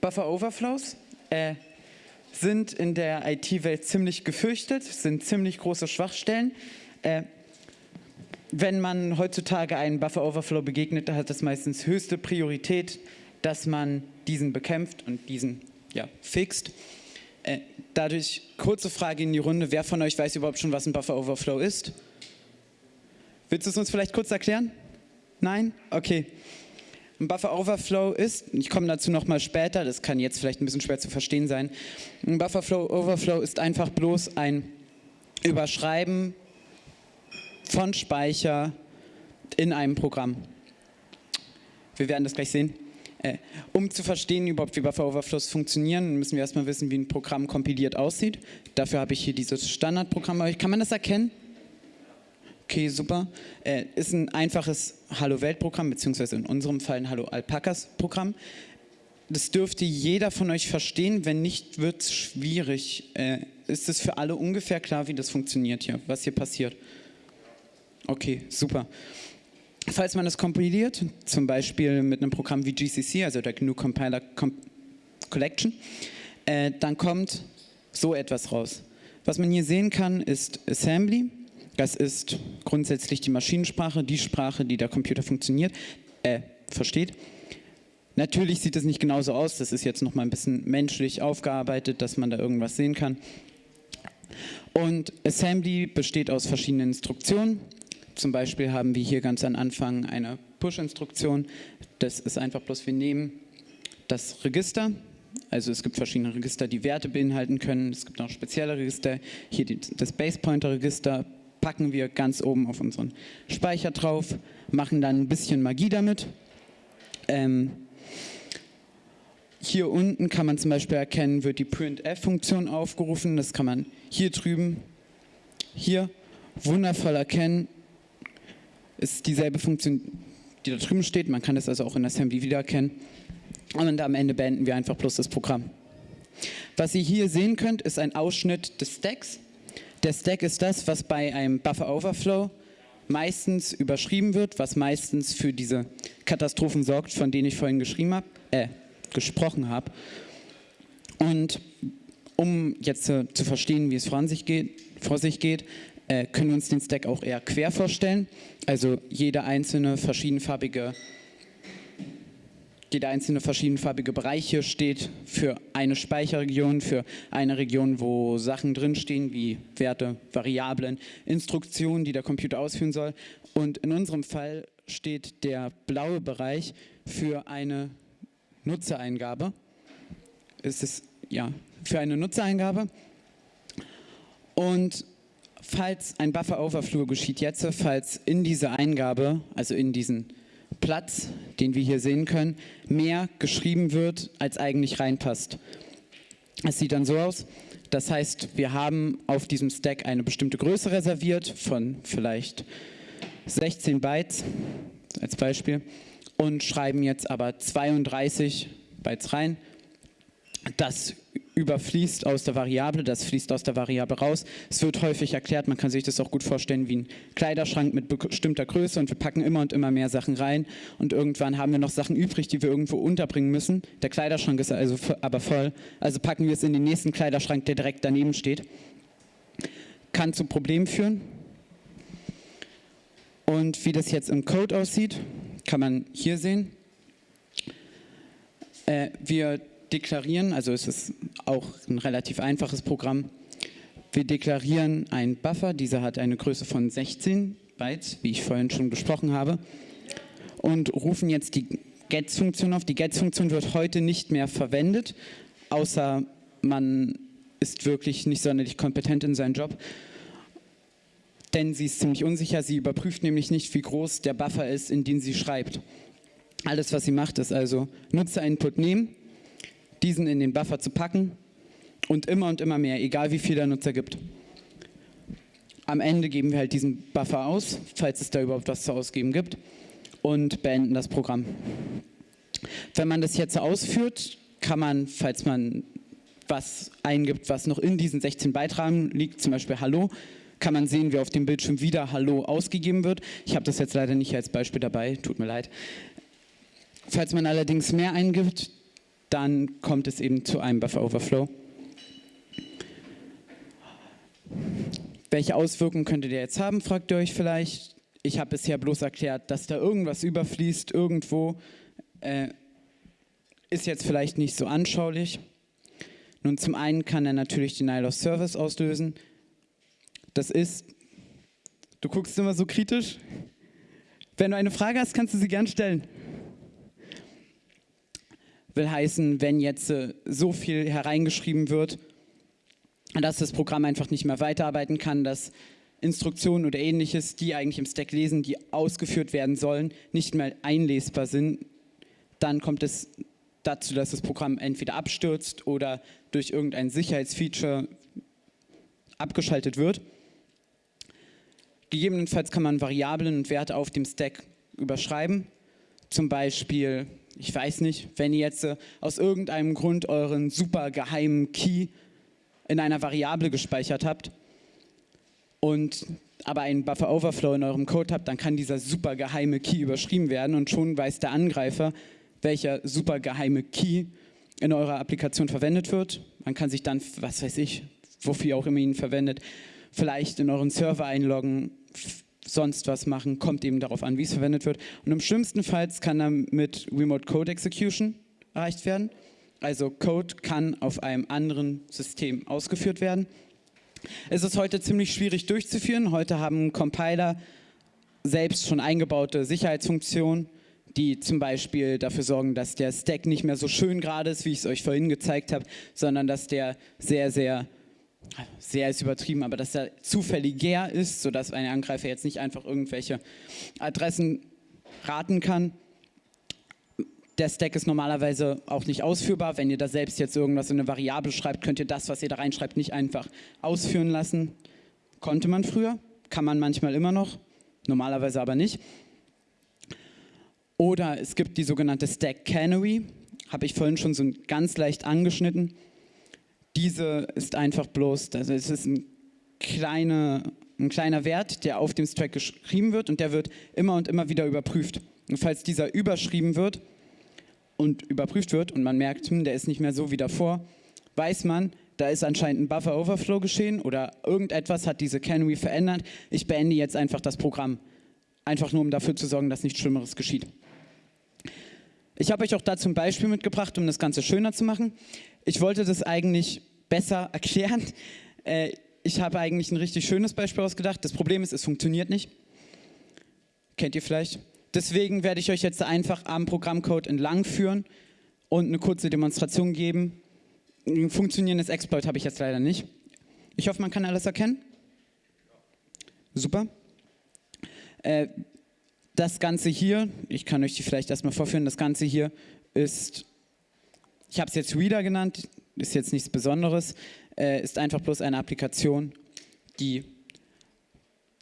Buffer Overflows äh, sind in der IT-Welt ziemlich gefürchtet, sind ziemlich große Schwachstellen. Äh, wenn man heutzutage einen Buffer Overflow begegnet, dann hat das meistens höchste Priorität, dass man diesen bekämpft und diesen ja, fixt. Äh, dadurch kurze Frage in die Runde, wer von euch weiß überhaupt schon, was ein Buffer Overflow ist? Willst du es uns vielleicht kurz erklären? Nein? Okay. Ein Buffer Overflow ist, ich komme dazu nochmal später, das kann jetzt vielleicht ein bisschen schwer zu verstehen sein, ein Buffer Overflow ist einfach bloß ein Überschreiben von Speicher in einem Programm. Wir werden das gleich sehen. Äh, um zu verstehen überhaupt, wie Buffer Overflows funktionieren, müssen wir erstmal wissen, wie ein Programm kompiliert aussieht. Dafür habe ich hier dieses Standardprogramm. Kann man das erkennen? Okay, super. Äh, ist ein einfaches Hallo-Welt-Programm, beziehungsweise in unserem Fall ein Hallo-Alpakas-Programm. Das dürfte jeder von euch verstehen. Wenn nicht, wird es schwierig. Äh, ist es für alle ungefähr klar, wie das funktioniert hier, was hier passiert? Okay, super. Falls man das kompiliert, zum Beispiel mit einem Programm wie GCC, also der GNU Compiler Com Collection, äh, dann kommt so etwas raus. Was man hier sehen kann, ist Assembly. Das ist grundsätzlich die Maschinensprache, die Sprache, die der Computer funktioniert, äh, versteht. Natürlich sieht es nicht genauso aus, das ist jetzt noch mal ein bisschen menschlich aufgearbeitet, dass man da irgendwas sehen kann. Und Assembly besteht aus verschiedenen Instruktionen. Zum Beispiel haben wir hier ganz am Anfang eine Push-Instruktion. Das ist einfach bloß, wir nehmen das Register, also es gibt verschiedene Register, die Werte beinhalten können. Es gibt noch spezielle Register. Hier das Base-Pointer-Register packen wir ganz oben auf unseren Speicher drauf, machen dann ein bisschen Magie damit. Ähm, hier unten kann man zum Beispiel erkennen, wird die printf-Funktion aufgerufen. Das kann man hier drüben, hier wundervoll erkennen ist dieselbe Funktion, die da drüben steht. Man kann das also auch in Assembly wiedererkennen. Und am Ende beenden wir einfach bloß das Programm. Was ihr hier sehen könnt, ist ein Ausschnitt des Stacks. Der Stack ist das, was bei einem Buffer Overflow meistens überschrieben wird, was meistens für diese Katastrophen sorgt, von denen ich vorhin geschrieben habe, äh, gesprochen habe. Und um jetzt äh, zu verstehen, wie es vor sich geht, vor sich geht äh, können wir uns den Stack auch eher quer vorstellen. Also jeder einzelne verschiedenfarbige jeder einzelne verschiedenfarbige Bereich hier steht für eine Speicherregion, für eine Region, wo Sachen drinstehen, wie Werte, Variablen, Instruktionen, die der Computer ausführen soll. Und in unserem Fall steht der blaue Bereich für eine Nutzereingabe. Es ist ja für eine Nutzereingabe. Und falls ein Buffer Overflow geschieht jetzt, falls in diese Eingabe, also in diesen Platz, den wir hier sehen können, mehr geschrieben wird, als eigentlich reinpasst. Es sieht dann so aus, das heißt, wir haben auf diesem Stack eine bestimmte Größe reserviert von vielleicht 16 Bytes als Beispiel und schreiben jetzt aber 32 Bytes rein. Das überfließt aus der Variable, das fließt aus der Variable raus. Es wird häufig erklärt, man kann sich das auch gut vorstellen wie ein Kleiderschrank mit bestimmter Größe und wir packen immer und immer mehr Sachen rein und irgendwann haben wir noch Sachen übrig, die wir irgendwo unterbringen müssen. Der Kleiderschrank ist also aber voll, also packen wir es in den nächsten Kleiderschrank, der direkt daneben steht. Kann zu Problemen führen. Und wie das jetzt im Code aussieht, kann man hier sehen. Äh, wir deklarieren, also es ist auch ein relativ einfaches Programm. Wir deklarieren einen Buffer, dieser hat eine Größe von 16 Bytes, wie ich vorhin schon besprochen habe, und rufen jetzt die Gets-Funktion auf. Die Gets-Funktion wird heute nicht mehr verwendet, außer man ist wirklich nicht sonderlich kompetent in seinem Job, denn sie ist ziemlich unsicher. Sie überprüft nämlich nicht, wie groß der Buffer ist, in den sie schreibt. Alles, was sie macht, ist also Nutzer-Input nehmen, diesen in den Buffer zu packen und immer und immer mehr, egal wie viel der Nutzer gibt. Am Ende geben wir halt diesen Buffer aus, falls es da überhaupt was zu ausgeben gibt und beenden das Programm. Wenn man das jetzt ausführt, kann man, falls man was eingibt, was noch in diesen 16 Beitragen liegt, zum Beispiel Hallo, kann man sehen, wie auf dem Bildschirm wieder Hallo ausgegeben wird. Ich habe das jetzt leider nicht als Beispiel dabei, tut mir leid. Falls man allerdings mehr eingibt, dann kommt es eben zu einem Buffer Overflow. Welche Auswirkungen könntet ihr jetzt haben, fragt ihr euch vielleicht. Ich habe bisher bloß erklärt, dass da irgendwas überfließt, irgendwo. Äh, ist jetzt vielleicht nicht so anschaulich. Nun, zum einen kann er natürlich Denial of Service auslösen. Das ist, du guckst immer so kritisch. Wenn du eine Frage hast, kannst du sie gern stellen. Will heißen, wenn jetzt äh, so viel hereingeschrieben wird, dass das Programm einfach nicht mehr weiterarbeiten kann, dass Instruktionen oder ähnliches, die eigentlich im Stack lesen, die ausgeführt werden sollen, nicht mehr einlesbar sind, dann kommt es dazu, dass das Programm entweder abstürzt oder durch irgendein Sicherheitsfeature abgeschaltet wird. Gegebenenfalls kann man Variablen und Werte auf dem Stack überschreiben. Zum Beispiel, ich weiß nicht, wenn ihr jetzt äh, aus irgendeinem Grund euren super geheimen Key in einer Variable gespeichert habt und aber einen Buffer Overflow in eurem Code habt, dann kann dieser super geheime Key überschrieben werden und schon weiß der Angreifer, welcher super geheime Key in eurer Applikation verwendet wird. Man kann sich dann, was weiß ich, wofür auch immer ihn verwendet, vielleicht in euren Server einloggen, sonst was machen, kommt eben darauf an, wie es verwendet wird. Und im schlimmsten Fall kann dann mit Remote Code Execution erreicht werden. Also Code kann auf einem anderen System ausgeführt werden. Es ist heute ziemlich schwierig durchzuführen. Heute haben Compiler selbst schon eingebaute Sicherheitsfunktionen, die zum Beispiel dafür sorgen, dass der Stack nicht mehr so schön gerade ist, wie ich es euch vorhin gezeigt habe, sondern dass der sehr, sehr sehr ist übertrieben, aber dass er zufälliger ist, sodass ein Angreifer jetzt nicht einfach irgendwelche Adressen raten kann. Der Stack ist normalerweise auch nicht ausführbar. Wenn ihr da selbst jetzt irgendwas in eine Variable schreibt, könnt ihr das, was ihr da reinschreibt, nicht einfach ausführen lassen. Konnte man früher, kann man manchmal immer noch, normalerweise aber nicht. Oder es gibt die sogenannte Stack Canary, habe ich vorhin schon so ganz leicht angeschnitten diese ist einfach bloß, also es ist ein, kleine, ein kleiner Wert, der auf dem Stack geschrieben wird und der wird immer und immer wieder überprüft. Und falls dieser überschrieben wird und überprüft wird und man merkt, hm, der ist nicht mehr so wie davor, weiß man, da ist anscheinend ein Buffer Overflow geschehen oder irgendetwas hat diese Canary verändert. Ich beende jetzt einfach das Programm. Einfach nur, um dafür zu sorgen, dass nichts Schlimmeres geschieht. Ich habe euch auch dazu ein Beispiel mitgebracht, um das Ganze schöner zu machen. Ich wollte das eigentlich besser erklären. Äh, ich habe eigentlich ein richtig schönes Beispiel ausgedacht. Das Problem ist, es funktioniert nicht. Kennt ihr vielleicht? Deswegen werde ich euch jetzt einfach am Programmcode entlang führen und eine kurze Demonstration geben. Ein funktionierendes Exploit habe ich jetzt leider nicht. Ich hoffe, man kann alles erkennen. Super. Äh, das Ganze hier, ich kann euch die vielleicht erstmal vorführen, das Ganze hier ist, ich habe es jetzt Reader genannt, ist jetzt nichts Besonderes, äh, ist einfach bloß eine Applikation, die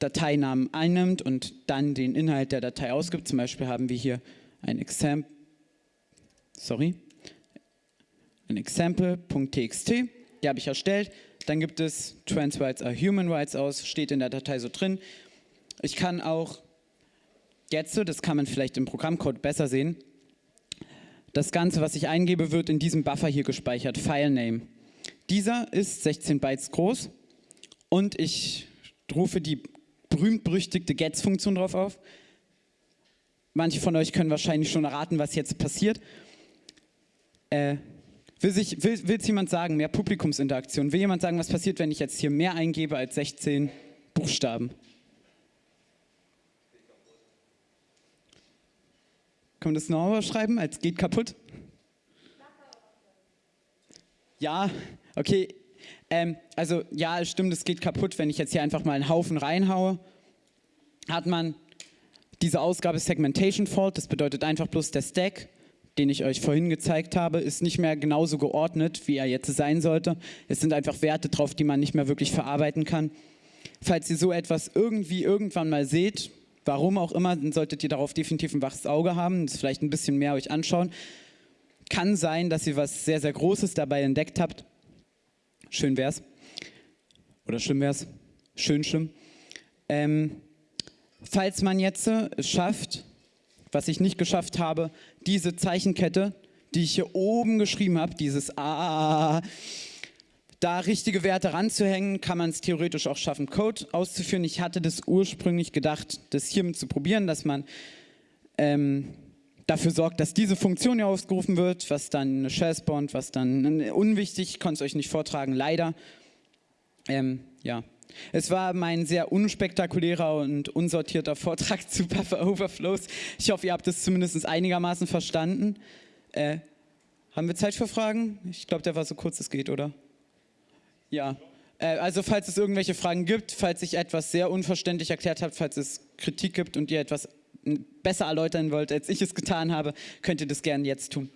Dateinamen einnimmt und dann den Inhalt der Datei ausgibt. Zum Beispiel haben wir hier ein Example, sorry, ein Example.txt, die habe ich erstellt. Dann gibt es Trans Rights are Human Rights aus, steht in der Datei so drin. Ich kann auch jetzt, das kann man vielleicht im Programmcode besser sehen, das Ganze, was ich eingebe, wird in diesem Buffer hier gespeichert, FileName. Dieser ist 16 Bytes groß und ich rufe die berühmt-berüchtigte Gets-Funktion drauf auf. Manche von euch können wahrscheinlich schon erraten, was jetzt passiert. Äh, will, sich, will, will jemand sagen, mehr Publikumsinteraktion? Will jemand sagen, was passiert, wenn ich jetzt hier mehr eingebe als 16 Buchstaben? Können wir das noch schreiben als geht kaputt? Ja, okay. Ähm, also ja, es stimmt, es geht kaputt, wenn ich jetzt hier einfach mal einen Haufen reinhaue. Hat man diese Ausgabe Segmentation Fault, das bedeutet einfach bloß der Stack, den ich euch vorhin gezeigt habe, ist nicht mehr genauso geordnet, wie er jetzt sein sollte. Es sind einfach Werte drauf, die man nicht mehr wirklich verarbeiten kann. Falls ihr so etwas irgendwie irgendwann mal seht, Warum auch immer, solltet ihr darauf definitiv ein waches Auge haben, das vielleicht ein bisschen mehr euch anschauen. Kann sein, dass ihr was sehr, sehr Großes dabei entdeckt habt. Schön wär's. Oder schlimm wär's. Schön schlimm. Ähm, falls man jetzt es schafft, was ich nicht geschafft habe, diese Zeichenkette, die ich hier oben geschrieben habe, dieses A, da richtige Werte ranzuhängen, kann man es theoretisch auch schaffen, Code auszuführen. Ich hatte das ursprünglich gedacht, das hiermit zu probieren, dass man ähm, dafür sorgt, dass diese Funktion hier ausgerufen wird, was dann eine Shell spawnt, was dann unwichtig, ich konnte es euch nicht vortragen, leider. Ähm, ja. Es war mein sehr unspektakulärer und unsortierter Vortrag zu Buffer Overflows. Ich hoffe, ihr habt es zumindest einigermaßen verstanden. Äh, haben wir Zeit für Fragen? Ich glaube, der war so kurz es geht, oder? Ja. Äh, also falls es irgendwelche Fragen gibt, falls ich etwas sehr unverständlich erklärt habe, falls es Kritik gibt und ihr etwas besser erläutern wollt, als ich es getan habe, könnt ihr das gerne jetzt tun.